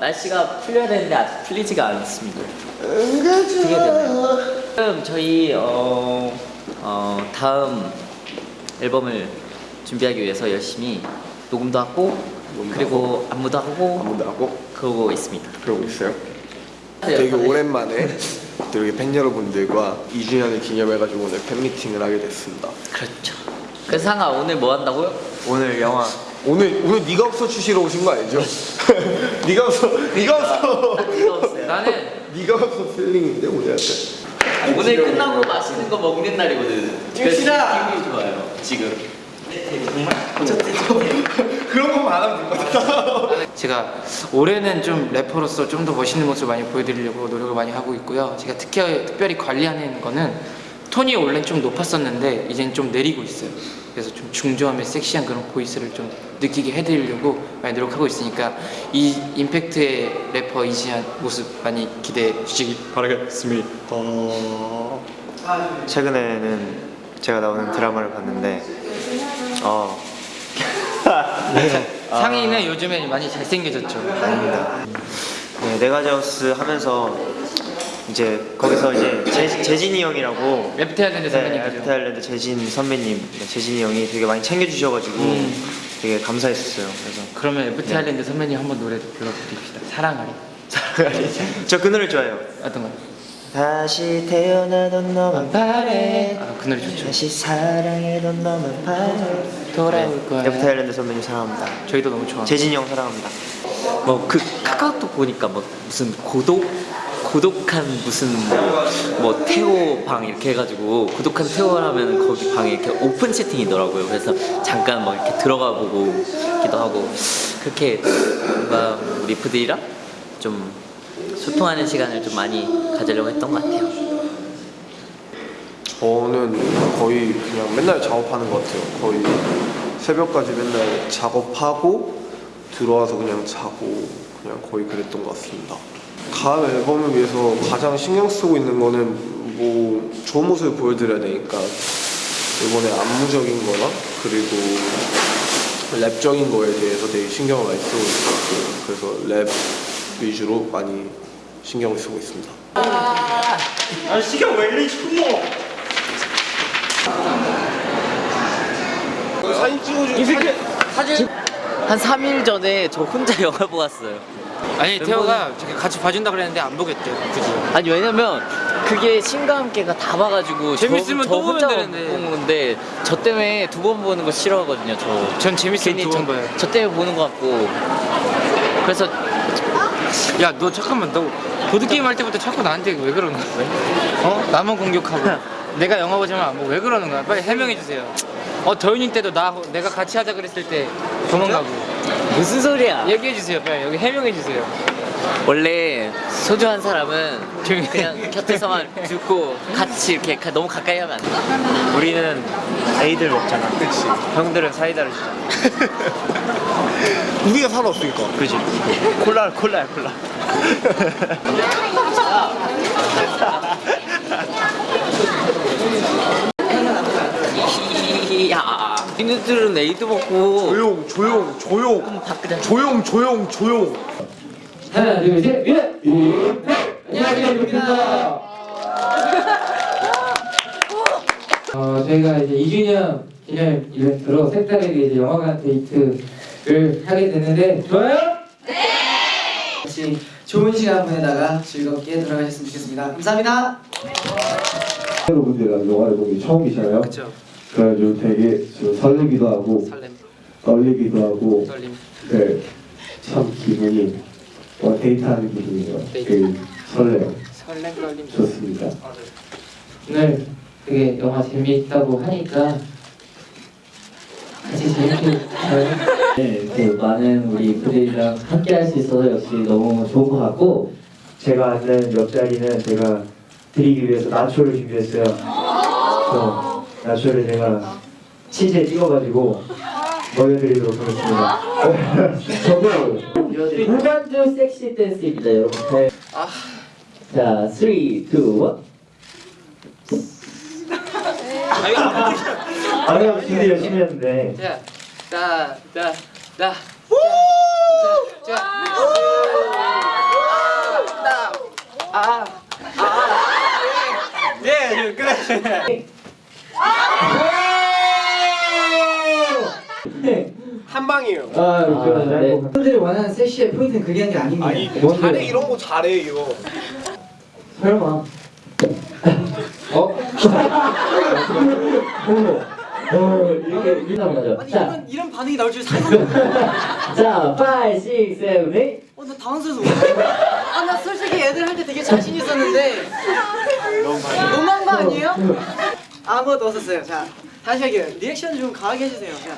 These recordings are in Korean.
날씨가 풀려야 되는데 아직 풀리지가 않습니다. 어떻게 되나요? 지금 저희 어, 어, 다음 앨범을 준비하기 위해서 열심히 녹음도 하고 녹음도 그리고 안무도 하고 아무도 하고 그러고 있습니다. 그러고 있어요. 네, 되게 오랜만에 또 이렇게 팬 여러분들과 2주년을 기념해가지고 오늘 팬미팅을 하게 됐습니다. 그렇죠. 그래서 상아 오늘 뭐 한다고요? 오늘 영화 오늘 오늘 네가 없어 추시러 오신 거 아니죠? 네가 없어 네가 없어 이거 없어요. 나는 네가 없어 필링인데 오늘 약간 오늘 끝나고 맛있는 거 먹는 날이거든. 그래서 기분이 좋아요. 지금. 정말 그런 것만 안 하면 될것 같다. 제가 올해는 좀 래퍼로서 좀 더 멋있는 모습을 많이 보여드리려고 노력을 많이 하고 있고요. 제가 특히, 특별히 관리하는 거는 톤이 원래는 좀 높았었는데 이제는 좀 내리고 있어요. 그래서 좀 중저음의 섹시한 그런 보이스를 좀 느끼게 해드리려고 많이 노력하고 있으니까 이 임팩트의 래퍼 이지한 모습 많이 기대해 주시기 바라겠습니다. 최근에는 제가 나오는 드라마를 봤는데 어 상의는 요즘에 많이 잘생겨졌죠. 아닙니다. 네, 네가자우스 하면서 이제 거기서 이제 재, 재진이 형이라고 해야 되는데 네, 선배님이죠. FT 아일랜드 재진 선배님 네, 재진이 형이 되게 많이 챙겨주셔가지고 음. 되게 감사했었어요. 그래서 그러면 FT 아일랜드 선배님 한번 노래 불러드립시다. 사랑앓이. 저 그 노래 좋아해요. 어떤 거요? 다시 태어나도 너만 바래 아, 그 노래 좋죠. 다시 사랑해도 너만 바래 돌아올 거야. FT 아일랜드 선배님 사랑합니다. 저희도 너무 좋아합니다. 재진이 형 사랑합니다. 뭐 그 카카오톡 보니까 뭐 무슨 고독 고독한 무슨 뭐 태호 방 이렇게 해가지고 고독한 태호를 하면 거기 방에 이렇게 오픈 채팅이더라고요. 그래서 잠깐 막 이렇게 들어가 보고 기도 하고 그렇게 뭔가 리프들이랑 좀 소통하는 시간을 좀 많이 가지려고 했던 것 같아요. 저는 거의 그냥 맨날 작업하는 것 같아요. 거의 새벽까지 맨날 작업하고 들어와서 그냥 자고 그냥 거의 그랬던 것 같습니다. 다음 앨범을 위해서 가장 신경 쓰고 있는 거는 뭐 좋은 모습을 보여드려야 되니까 이번에 안무적인 거나 그리고 랩적인 거에 대해서 되게 신경을 많이 쓰고 있어요. 그래서 랩 위주로 많이 신경을 쓰고 있습니다. 사진 찍어줘. 한 3일 전에 저 혼자 영화 보고 왔어요. 아니 태호가 저기 같이 봐준다 그랬는데 안 보겠대요 굳이 아니 왜냐면 그게 신과 함께가 다 봐가지고 재밌으면 저, 또 저 보면 혼자 되는데. 본 건데 저 때문에 두 번 보는 거 싫어하거든요 저. 전 재밌으면 괜히 두번 저, 봐요. 저 때문에 보는 거 같고. 그래서 야 너 잠깐만 너 보드게임 할 때부터 자꾸 나한테 왜 그러는 거야? 어? 나만 공격하고. 내가 영화 보지만 안 보고 왜 그러는 거야? 빨리 해명해 주세요. 어 더윤이 때도 나 내가 같이 하자 그랬을 때 도망가고 무슨 소리야 얘기해 주세요 빨리 여기 해명해 주세요 원래 소중한 사람은. 그냥 곁에서만 듣고 같이 이렇게 가- 너무 가까이 하면 안 돼. 우리는 에이들 먹잖아. 그치. 형들은 사이다를 주잖아. 우리가 살아없으니까. 그지? 콜라 콜라야 콜라. 야 니네들은 에이드 먹고 조용, 조용, 조용. 바꾸자 조용, 조용, 조용. 하나 둘셋 예! 안녕하세요 유입니다 어, 저희가 이제 2주년 기념 이벤트로 색다르게 이제 영화관 데이트를 하게 됐는데 좋아요? 같이 좋은 시간 보내다가 즐겁게 돌아가셨으면 좋겠습니다. 감사합니다. 여러분들과 영화를 게 처음이잖아요. 그쵸 그래가지고 되게 좀 설레기도 하고 설렘 떨리기도 하고 떨림 네, 참 기분이 와, 데이트하는 기분이에요. 되게 설레요. 설렘 떨림 좋습니다. 오늘 되게 영화 재미있다고 하니까 같이 재밌게 네, 그 많은 우리 부대들이랑 함께 할 수 있어서 역시 너무 좋은 것 같고 제가 앉는 옆자리는 제가 드리기 위해서 나초를 준비했어요. 그래서 나쇼를 제가 치즈에 찍어가지고 보여드리도록 하겠습니다. 저도 무반주 섹시 댄스입니다 여러분. 네. 자, 3, 2, 1 아니, 아니, 준비 열심히 했는데. 자, 자, 자, 자, 자, 자, 아, 아, 예, 예 그래 한 방이에요. 아, 아, 네. 분들이 원하는 섹시의 포인트는 그게 한 게 아닙니다. 아니 뭔데? 잘해 이런 거 잘해 이거. 설마. 어? 어, 이렇게 맞아. 아니 자, 이런 이런 반응이 나올 줄 상상도 자, 5, 6, 7, 8. 어, 나 당황스러워서 아, 나 솔직히 애들 할 때 되게 자신 있었는데 너무한 거 아니에요? 아무것도 없었어요. 자, 다시 할게요. 리액션 좀 강하게 해주세요. 자.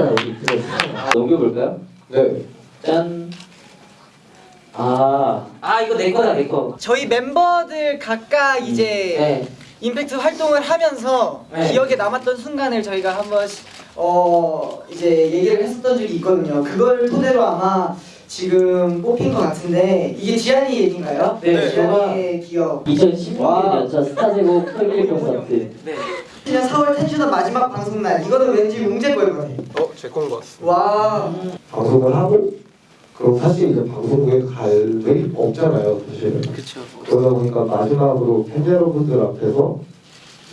우리. 넘겨볼까요? 네. 짠. 아. 아, 이거 내 거다, 내 거. 저희 멤버들 각각 이제 네. 임팩트 활동을 하면서 네. 기억에 남았던 순간을 저희가 한번 어 이제 얘기를 했었던 적이 있거든요. 그걸 토대로 아마 지금 뽑힌 것 같은데 이게 지한이 얘기인가요? 네, 지한이의 기억. 2016년 연차 스타제국 털길 콘서트. 네. 2010년 4월 텐슈더 마지막 방송 날 이거는 왠지 용재 거일 것 같아. 어제 건거 같습니다. 와. 방송을 하고 그럼 사실 이제 방송국에 갈 일이 없잖아요 사실 그쵸. 그러다 보니까 마지막으로 팬 여러분들 앞에서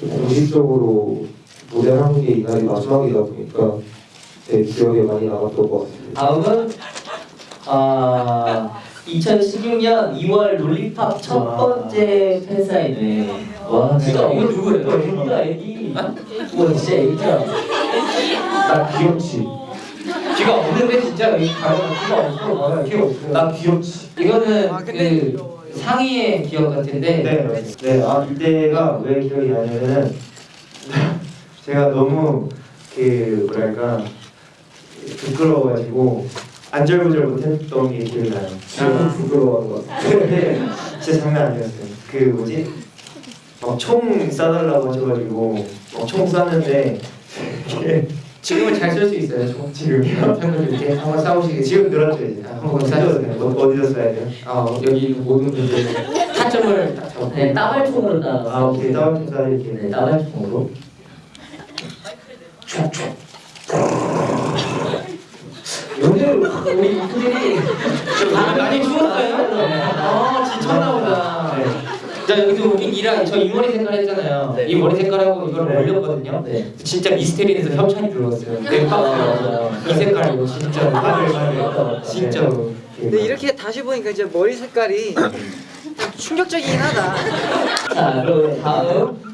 공식적으로 무대를 하는 게 이날이 마지막이다 보니까 제 기억에 많이 남았던 것 같습니다 다음은 아 2016년 2월 롤리팝 첫 번째 팬사인회. 와, 진짜 이거 누구예요? 애기다 애기. 와, 진짜 애기야. 나 귀엽지 귀가 없는데 진짜 이 귀가 없어. 나 귀엽지 나 귀엽지 이거는 아, 그 상의의 기억 같은데. 네, 네. 아 이때가 왜 기억이 나냐면은 제가 너무 그 뭐랄까 부끄러워가지고 안절부절 못했던 게 기억이 나요. 지금 부끄러워하는 것 같아 근데 진짜 장난 아니었어요. 그 뭐지? 막총 쏴달라고 하셔가지고 막 총 쐈는데 이게 지금은 잘 쓸 수 있어요. 총. 지금요? 팬분들 이렇게 한번 싸우시게. 지금 늘었죠 이제. 아, 한번 쏴주세요. 돼요? 어- 어디서 쏴야 돼요? 아 여기 모든 분들 타점을 딱 잡고. 네, 따발총으로 따. 아 오케이 따뜻한 쏴 이렇게. 네, 따발총으로. 오늘 우리 이들이 아, 많이 추웠어요. 아 지쳤나 보다. 네. 자 여기서 웃긴 이라 저이 머리 색깔 했잖아요. 이 머리 색깔하고 이걸 네. 올렸거든요. 네. 진짜 미스테리에서 협찬이 들어왔어요. 넷박스요. 이 색깔 이거 진짜로. 맞아요, 맞아요. 진짜로. 근데 이렇게 다시 보니까 이제 머리 색깔이 충격적이긴 하다. 자, 그럼 다음.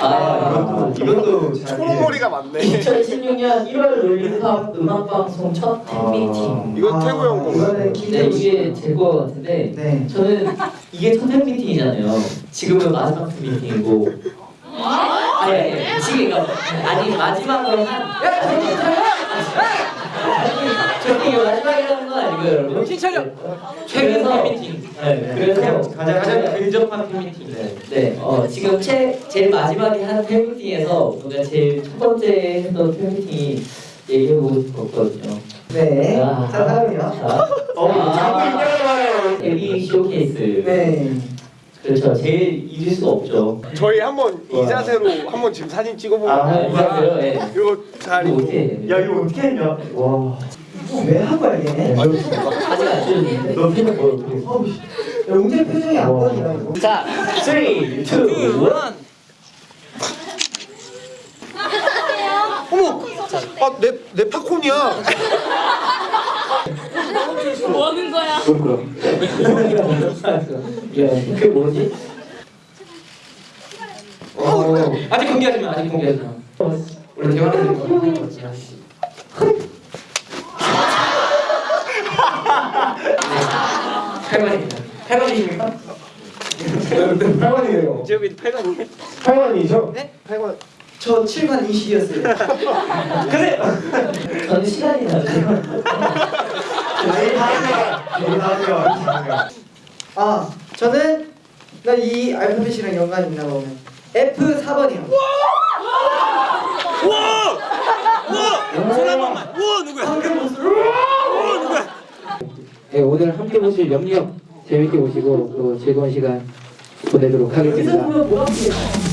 아, 이것도 이것도 잘. 초록머리가 많네. 2016년 1월 롤리팝 음악방송 첫 팬미팅. 이건 태구 형 건가요? 네. 이게 제거 같은데 네. 저는 이게 첫 팬미팅이잖아요. 지금은 마지막 팬미팅이고. 아니, 아니, 지금 이거 아니 마지막으로 한. 야! 저기 이거 마지막이라는 건 아니고요, 여러분. 정신 차려! 네. 최근 팬미팅. 네, 그래서 가장 가장 근접한 팬미팅. 네, 어, 지금 최, 제일 마지막에 한 팬미팅에서 우리가 제일 첫 번째 했던 팬미팅이 얘기해보고 싶었거든요. 네. 아. 자, 다음이요. 자, 어, 아, 자꾸 인정을 데뷔 쇼케이스. 네. 그렇죠. 제일 잊을 수가 없죠. 저희 한번 이 자세로 한번 지금 사진 찍어보면 아, 아, 이거요? 네. 이거 잘 이거 어떻게? 야 이거 어떻게 했냐? 와. 왜한 거야, 얘? 야, 아직 안 찍었는데. 너 뭐야? 어떻게? 용재 표정이 안 보인다, 이거. 자, 3, 2, 1. 어머, 아 내 내 팝콘이야. 예, 그게 뭐지? 어, 아직 공개하지 마. 아직 공개하지 마. 원래 대화하는 거 하는 거 같지. 팔만입니다. 팔만이십니까? 팔만이에요. 지역이 8강이네. 팔만이죠? 네? 8강. 저 7관 20이었어요. 저는 시간이 나죠. 아니 다음이야. 이게 다음이야. 아, 저는 나 이 알파벳이랑 연관이 있나 보면 F 4번이요. 네, 오늘 함께 보실 영역 재밌게 보시고 또 즐거운 시간 보내도록 하겠습니다.